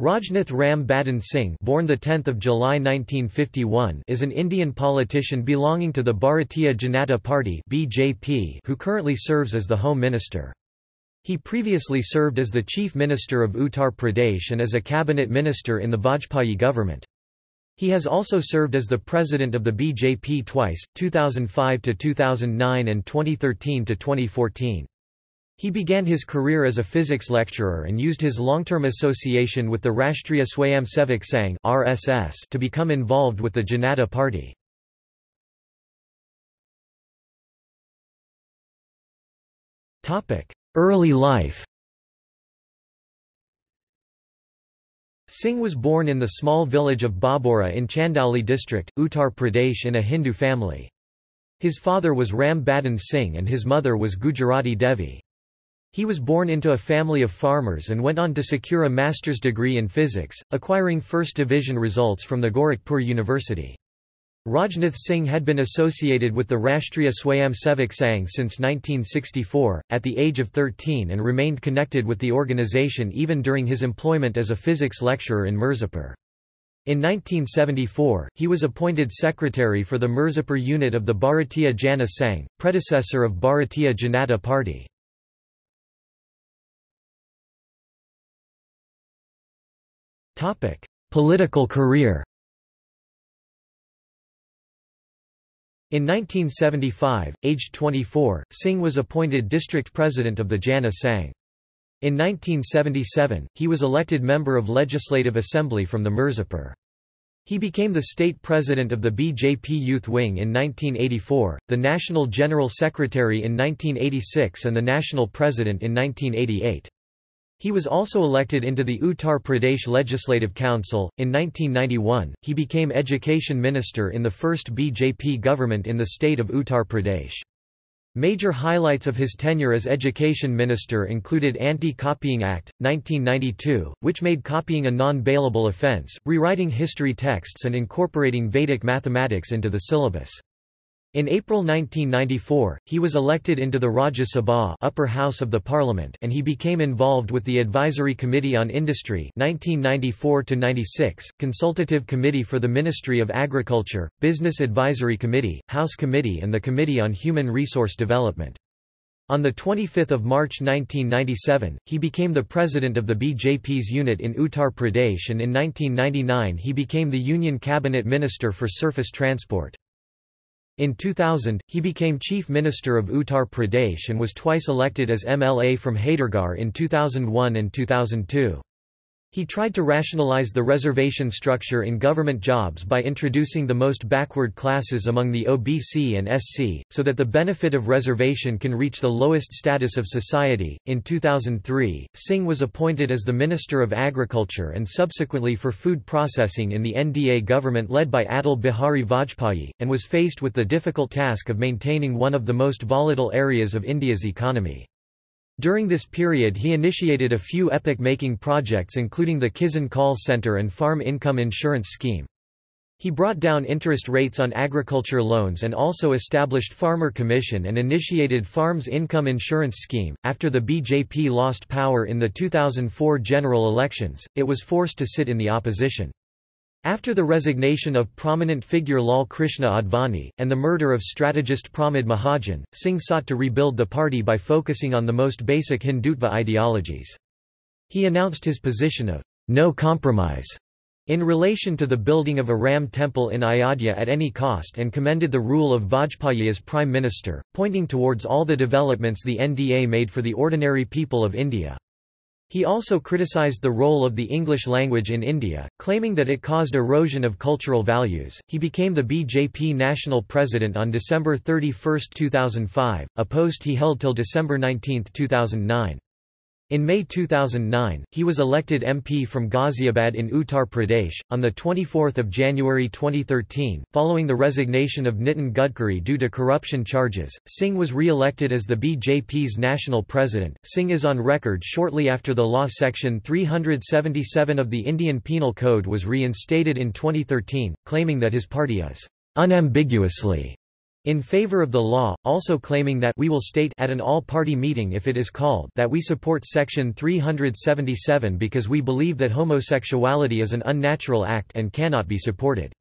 Rajnath Ram Badan Singh born 10 July 1951 is an Indian politician belonging to the Bharatiya Janata Party BJP who currently serves as the Home Minister. He previously served as the Chief Minister of Uttar Pradesh and as a cabinet minister in the Vajpayee government. He has also served as the president of the BJP twice, 2005 to 2009 and 2013–2014. He began his career as a physics lecturer and used his long-term association with the Rashtriya Swayamsevak Sangh (RSS) to become involved with the Janata Party. Topic: Early life. Singh was born in the small village of Bhabhaura in Chandauli district, Uttar Pradesh in a Hindu family. His father was Ram Badan Singh and his mother was Gujarati Devi. He was born into a family of farmers and went on to secure a master's degree in physics, acquiring first division results from the Gorakhpur University. Rajnath Singh had been associated with the Rashtriya Swayamsevak Sangh since 1964, at the age of 13 and remained connected with the organisation even during his employment as a physics lecturer in Mirzapur. In 1974, he was appointed secretary for the Mirzapur unit of the Bharatiya Jana Sangh, predecessor of Bharatiya Janata Party. Political career In 1975, aged 24, Singh was appointed district president of the Jana Sangh. In 1977, he was elected member of Legislative Assembly from the Mirzapur. He became the state president of the BJP Youth Wing in 1984, the national general secretary in 1986 and the national president in 1988. He was also elected into the Uttar Pradesh Legislative Council. In 1991, he became Education Minister in the first BJP government in the state of Uttar Pradesh. Major highlights of his tenure as Education Minister included Anti-Copying Act, 1992, which made copying a non-bailable offence, rewriting history texts and incorporating Vedic mathematics into the syllabus. In April 1994, he was elected into the Rajya Sabha upper house of the parliament and he became involved with the Advisory Committee on Industry 1994 Consultative Committee for the Ministry of Agriculture, Business Advisory Committee, House Committee and the Committee on Human Resource Development. On 25 March 1997, he became the president of the BJP's unit in Uttar Pradesh and in 1999 he became the Union Cabinet Minister for Surface Transport. In 2000, he became Chief Minister of Uttar Pradesh and was twice elected as MLA from Haidargarh in 2001 and 2002. He tried to rationalize the reservation structure in government jobs by introducing the most backward classes among the OBC and SC, so that the benefit of reservation can reach the lowest status of society. In 2003, Singh was appointed as the Minister of Agriculture and subsequently for food processing in the NDA government led by Atal Bihari Vajpayee, and was faced with the difficult task of maintaining one of the most volatile areas of India's economy. During this period he initiated a few epoch-making projects including the Kisan Call Center and Farm Income Insurance Scheme. He brought down interest rates on agriculture loans and also established Farmer Commission and initiated Farms Income Insurance Scheme. After the BJP lost power in the 2004 general elections, it was forced to sit in the opposition. After the resignation of prominent figure Lal Krishna Advani, and the murder of strategist Pramod Mahajan, Singh sought to rebuild the party by focusing on the most basic Hindutva ideologies. He announced his position of no compromise in relation to the building of a Ram temple in Ayodhya at any cost and commended the rule of Vajpayee as Prime Minister, pointing towards all the developments the NDA made for the ordinary people of India. He also criticized the role of the English language in India, claiming that it caused erosion of cultural values. He became the BJP national president on December 31, 2005, a post he held till December 19, 2009. In May 2009, he was elected MP from Ghaziabad in Uttar Pradesh. On 24 January 2013, following the resignation of Nitin Gadkari due to corruption charges, Singh was re-elected as the BJP's national president. Singh is on record shortly after the law Section 377 of the Indian Penal Code was reinstated in 2013, claiming that his party is unambiguously in favor of the law, also claiming that we will state at an all-party meeting if it is called that we support Section 377 because we believe that homosexuality is an unnatural act and cannot be supported.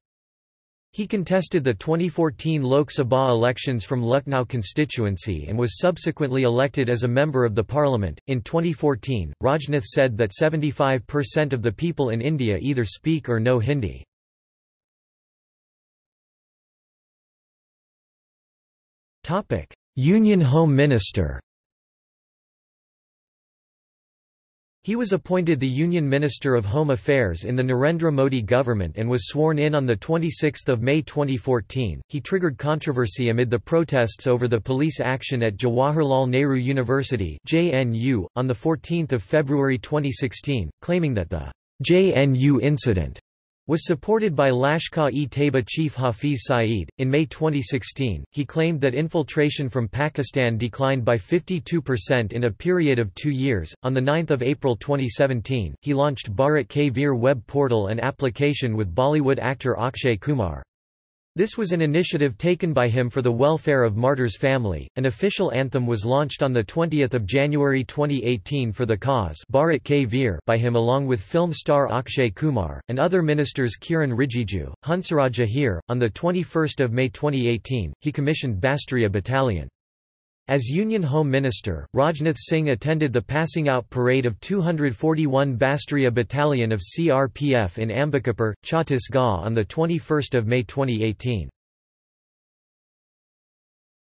He contested the 2014 Lok Sabha elections from Lucknow constituency and was subsequently elected as a member of the parliament. In 2014, Rajnath said that 75% of the people in India either speak or know Hindi. Union Home Minister He was appointed the Union Minister of Home Affairs in the Narendra Modi government and was sworn in on 26 May 2014. He triggered controversy amid the protests over the police action at Jawaharlal Nehru University JNU, on 14 February 2016, claiming that the JNU incident was supported by Lashkar-e-Taiba chief Hafiz Saeed. In May 2016, he claimed that infiltration from Pakistan declined by 52% in a period of two years. On 9 April 2017, he launched Bharat Ke Veer web portal and application with Bollywood actor Akshay Kumar. This was an initiative taken by him for the welfare of martyrs' family. An official anthem was launched on 20 January 2018 for the cause Bharat Ke Veer by him along with film star Akshay Kumar, and other ministers Kiran Rijiju, Hansraj Ahir. On 21 May 2018, he commissioned Bastariya Battalion. As Union Home Minister, Rajnath Singh attended the passing out parade of 241 Bastariya Battalion of CRPF in Ambikapur, Chhattisgarh on 21 May 2018.